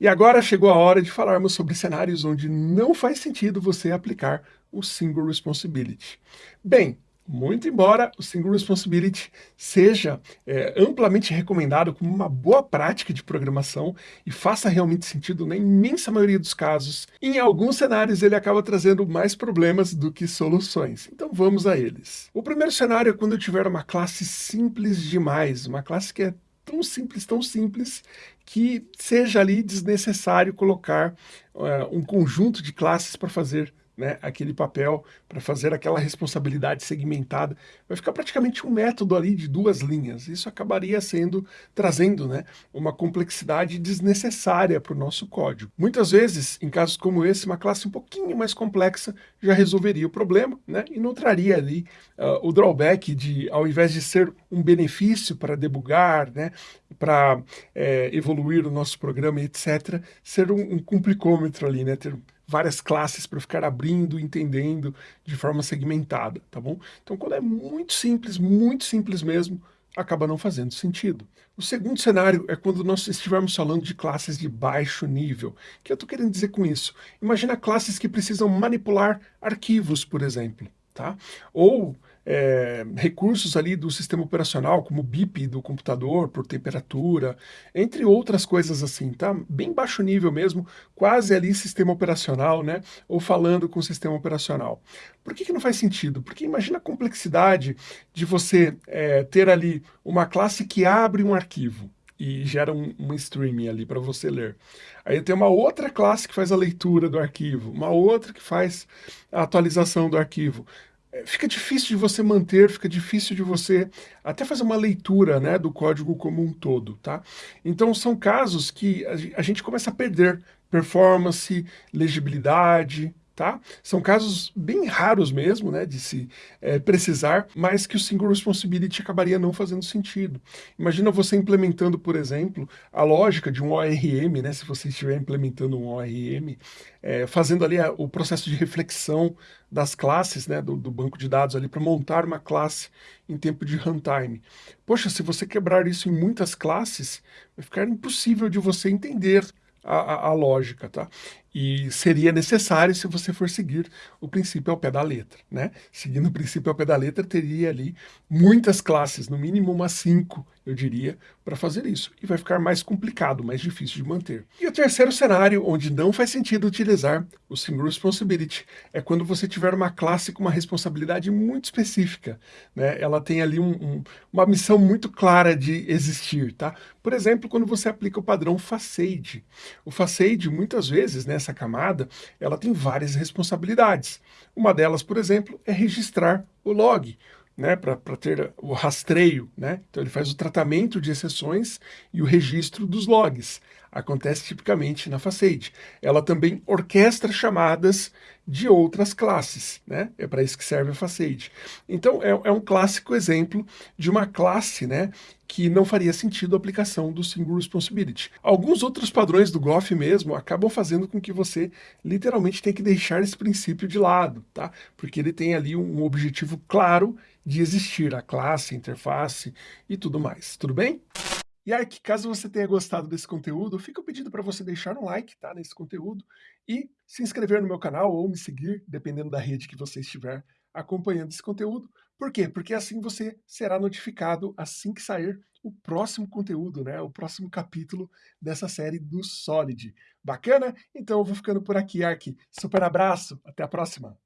E agora chegou a hora de falarmos sobre cenários onde não faz sentido você aplicar o Single Responsibility. Bem, muito embora o Single Responsibility seja é, amplamente recomendado como uma boa prática de programação e faça realmente sentido na imensa maioria dos casos, em alguns cenários ele acaba trazendo mais problemas do que soluções. Então vamos a eles. O primeiro cenário é quando eu tiver uma classe simples demais, uma classe que é tão simples, tão simples, que seja ali desnecessário colocar uh, um conjunto de classes para fazer né, aquele papel para fazer aquela responsabilidade segmentada, vai ficar praticamente um método ali de duas linhas. Isso acabaria sendo, trazendo né, uma complexidade desnecessária para o nosso código. Muitas vezes, em casos como esse, uma classe um pouquinho mais complexa já resolveria o problema né, e não traria ali uh, o drawback de, ao invés de ser um benefício para debugar, né, para é, evoluir o nosso programa, etc., ser um, um complicômetro ali, né, ter várias classes para ficar abrindo, entendendo de forma segmentada, tá bom? Então, quando é muito simples, muito simples mesmo, acaba não fazendo sentido. O segundo cenário é quando nós estivermos falando de classes de baixo nível. O que eu estou querendo dizer com isso? Imagina classes que precisam manipular arquivos, por exemplo, tá? Ou é, recursos ali do sistema operacional, como BIP do computador, por temperatura, entre outras coisas assim, tá? Bem baixo nível mesmo, quase ali sistema operacional, né? Ou falando com o sistema operacional. Por que, que não faz sentido? Porque imagina a complexidade de você é, ter ali uma classe que abre um arquivo, e gera um, um streaming ali para você ler. Aí tem uma outra classe que faz a leitura do arquivo, uma outra que faz a atualização do arquivo. Fica difícil de você manter, fica difícil de você até fazer uma leitura né, do código como um todo, tá? Então são casos que a gente começa a perder performance, legibilidade, tá? São casos bem raros mesmo, né, de se é, precisar, mas que o single responsibility acabaria não fazendo sentido. Imagina você implementando, por exemplo, a lógica de um ORM, né, se você estiver implementando um ORM, é, fazendo ali a, o processo de reflexão das classes, né, do, do banco de dados ali para montar uma classe em tempo de runtime. Poxa, se você quebrar isso em muitas classes, vai ficar impossível de você entender a, a, a, lógica, tá? E seria necessário se você for seguir o princípio ao pé da letra, né? Seguindo o princípio ao pé da letra, teria ali muitas classes, no mínimo umas cinco, eu diria, para fazer isso. E vai ficar mais complicado, mais difícil de manter. E o terceiro cenário, onde não faz sentido utilizar o Single Responsibility, é quando você tiver uma classe com uma responsabilidade muito específica, né? Ela tem ali um, um, uma missão muito clara de existir, tá? Por exemplo, quando você aplica o padrão facade. O facade, muitas vezes, nessa essa camada, ela tem várias responsabilidades. Uma delas, por exemplo, é registrar o log, né, para ter o rastreio. Né? Então ele faz o tratamento de exceções e o registro dos logs. Acontece tipicamente na Facade. Ela também orquestra chamadas de outras classes. Né? É para isso que serve a Facade. Então é, é um clássico exemplo de uma classe né, que não faria sentido a aplicação do Single Responsibility. Alguns outros padrões do Goff mesmo acabam fazendo com que você literalmente tenha que deixar esse princípio de lado, tá? Porque ele tem ali um objetivo claro de existir, a classe, a interface e tudo mais. Tudo bem? E aí, caso você tenha gostado desse conteúdo, fica o pedido para você deixar um like tá, nesse conteúdo e se inscrever no meu canal ou me seguir, dependendo da rede que você estiver acompanhando esse conteúdo. Por quê? Porque assim você será notificado assim que sair o próximo conteúdo, né? O próximo capítulo dessa série do Solid. Bacana? Então eu vou ficando por aqui, Ark. Super abraço, até a próxima!